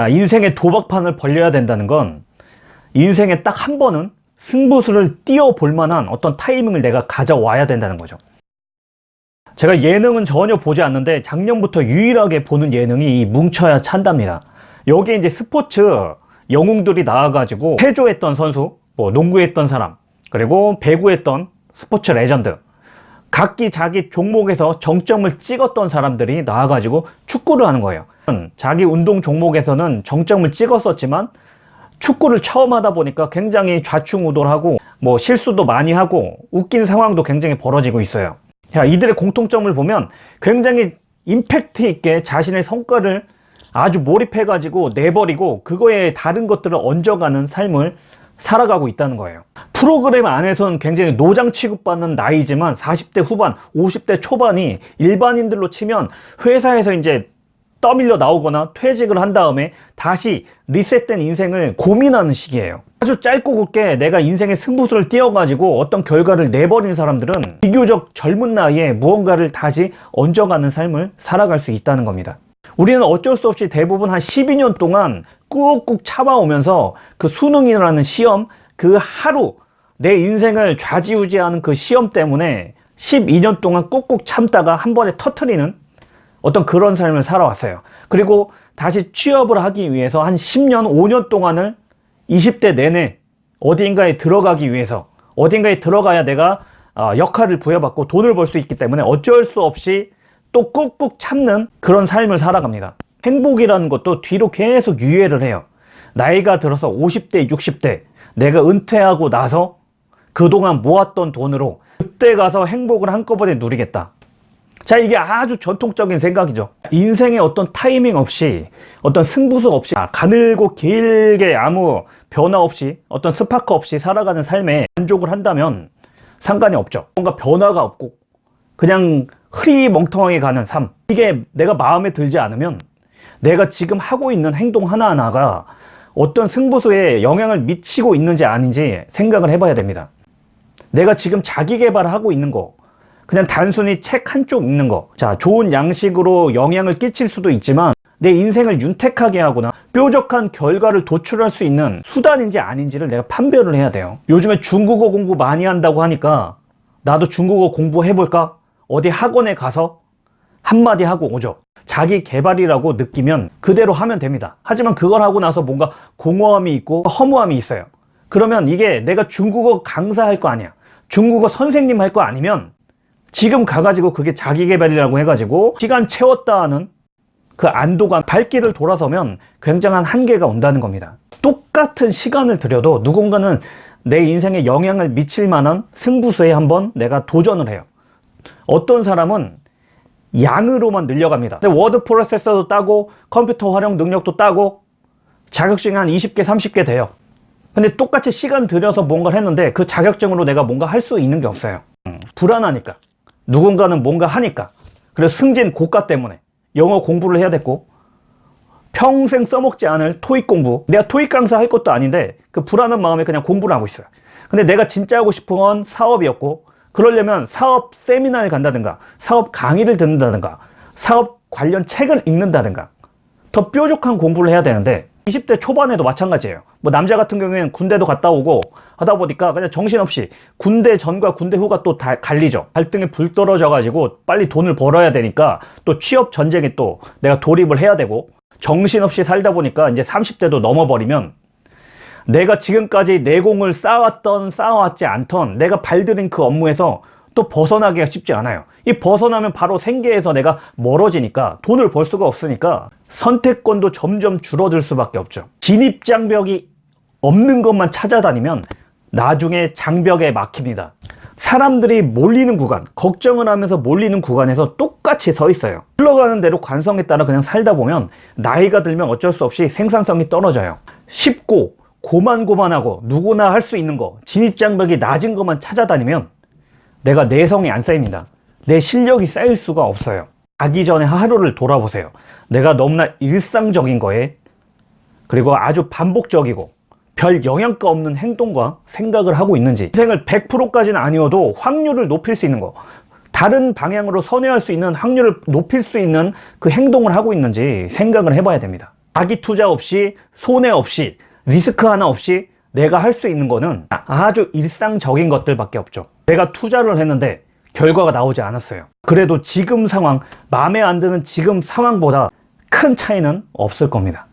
아, 인생의 도박판을 벌려야 된다는 건 인생에 딱 한 번은 승부수를 띄워볼 만한 어떤 타이밍을 내가 가져와야 된다는 거죠. 제가 예능은 전혀 보지 않는데 작년부터 유일하게 보는 예능이 이 뭉쳐야 찬답니다. 여기에 이제 스포츠 영웅들이 나와가지고 체조했던 선수, 뭐 농구했던 사람, 그리고 배구했던 스포츠 레전드, 각기 자기 종목에서 정점을 찍었던 사람들이 나와가지고 축구를 하는 거예요. 자기 운동 종목에서는 정점을 찍었었지만 축구를 처음 하다 보니까 굉장히 좌충우돌하고 뭐 실수도 많이 하고 웃긴 상황도 굉장히 벌어지고 있어요. 자, 이들의 공통점을 보면 굉장히 임팩트 있게 자신의 성과를 아주 몰입해 가지고 내버리고 그거에 다른 것들을 얹어가는 삶을 살아가고 있다는 거예요. 프로그램 안에서는 굉장히 노장 취급받는 나이지만 40대 후반, 50대 초반이 일반인들로 치면 회사에서 이제 떠밀려 나오거나 퇴직을 한 다음에 다시 리셋된 인생을 고민하는 시기예요. 아주 짧고 굵게 내가 인생의 승부수를 띄워가지고 어떤 결과를 내버린 사람들은 비교적 젊은 나이에 무언가를 다시 얹어가는 삶을 살아갈 수 있다는 겁니다. 우리는 어쩔 수 없이 대부분 한 12년 동안 꾹꾹 참아오면서 그 수능이라는 시험 그 하루 내 인생을 좌지우지하는 그 시험 때문에 12년 동안 꾹꾹 참다가 한 번에 터트리는 어떤 그런 삶을 살아왔어요. 그리고 다시 취업을 하기 위해서 한 10년, 5년 동안을 20대 내내 어딘가에 들어가기 위해서 어딘가에 들어가야 내가 어, 역할을 부여받고 돈을 벌 수 있기 때문에 어쩔 수 없이 또 꾹꾹 참는 그런 삶을 살아갑니다. 행복이라는 것도 뒤로 계속 유예를 해요. 나이가 들어서 50대, 60대 내가 은퇴하고 나서 그동안 모았던 돈으로 그때 가서 행복을 한꺼번에 누리겠다. 자 이게 아주 전통적인 생각이죠. 인생의 어떤 타이밍 없이 어떤 승부수 없이 가늘고 길게 아무 변화 없이 어떤 스파크 없이 살아가는 삶에 만족을 한다면 상관이 없죠. 뭔가 변화가 없고 그냥 흐리멍텅하게 가는 삶. 이게 내가 마음에 들지 않으면 내가 지금 하고 있는 행동 하나하나가 어떤 승부수에 영향을 미치고 있는지 아닌지 생각을 해봐야 됩니다 내가 지금 자기 개발을 하고 있는 거 그냥 단순히 책 한쪽 읽는 거. 자, 좋은 양식으로 영향을 끼칠 수도 있지만 내 인생을 윤택하게 하거나 뾰족한 결과를 도출할 수 있는 수단인지 아닌지를 내가 판별을 해야 돼요. 요즘에 중국어 공부 많이 한다고 하니까 나도 중국어 공부해볼까? 어디 학원에 가서 한마디 하고 오죠. 자기 개발이라고 느끼면 그대로 하면 됩니다. 하지만 그걸 하고 나서 뭔가 공허함이 있고 허무함이 있어요. 그러면 이게 내가 중국어 강사할 거 아니야. 중국어 선생님 할 거 아니면 지금 가가지고 그게 자기개발이라고 해가지고 시간 채웠다 하는 그 안도감 발길을 돌아서면 굉장한 한계가 온다는 겁니다. 똑같은 시간을 들여도 누군가는 내 인생에 영향을 미칠 만한 승부수에 한번 내가 도전을 해요. 어떤 사람은 양으로만 늘려갑니다. 워드 프로세서도 따고 컴퓨터 활용 능력도 따고 자격증이 한 20개 30개 돼요 근데 똑같이 시간 들여서 뭔가를 했는데 그 자격증으로 내가 뭔가 할 수 있는 게 없어요. 불안하니까. 누군가는 뭔가 하니까. 그래서 승진 고가 때문에. 영어 공부를 해야 됐고. 평생 써먹지 않을 토익 공부. 내가 토익 강사 할 것도 아닌데 그 불안한 마음에 그냥 공부를 하고 있어요. 근데 내가 진짜 하고 싶은 건 사업이었고 그러려면 사업 세미나를 간다든가 사업 강의를 듣는다든가 사업 관련 책을 읽는다든가. 더 뾰족한 공부를 해야 되는데 20대 초반에도 마찬가지예요. 뭐 남자 같은 경우에는 군대도 갔다 오고 하다 보니까 그냥 정신없이 군대 전과 군대 후가 또 다 갈리죠. 갈등에 불 떨어져 가지고 빨리 돈을 벌어야 되니까 또 취업 전쟁에 또 내가 돌입을 해야 되고 정신없이 살다 보니까 이제 30대도 넘어버리면 내가 지금까지 내공을 쌓았던 쌓아왔지 않던 내가 발들인 그 업무에서 또 벗어나기가 쉽지 않아요. 이 벗어나면 바로 생계에서 내가 멀어지니까 돈을 벌 수가 없으니까 선택권도 점점 줄어들 수밖에 없죠. 진입장벽이 없는 것만 찾아다니면 나중에 장벽에 막힙니다. 사람들이 몰리는 구간 걱정을 하면서 몰리는 구간에서 똑같이 서 있어요. 흘러가는 대로 관성에 따라 그냥 살다 보면 나이가 들면 어쩔 수 없이 생산성이 떨어져요. 쉽고 고만고만하고 누구나 할 수 있는 거 진입장벽이 낮은 것만 찾아다니면 내가 내성이 안 쌓입니다. 내 실력이 쌓일 수가 없어요 가기 전에 하루를 돌아보세요 내가 너무나 일상적인 거에 그리고 아주 반복적이고 별 영향가 없는 행동과 생각을 하고 있는지 인생을 100%까지는 아니어도 확률을 높일 수 있는 거 다른 방향으로 선회할 수 있는 확률을 높일 수 있는 그 행동을 하고 있는지 생각을 해봐야 됩니다 자기 투자 없이 손해 없이 리스크 하나 없이 내가 할 수 있는 거는 아주 일상적인 것들밖에 없죠. 내가 투자를 했는데 결과가 나오지 않았어요. 그래도 지금 상황, 마음에 안 드는 지금 상황보다 큰 차이는 없을 겁니다.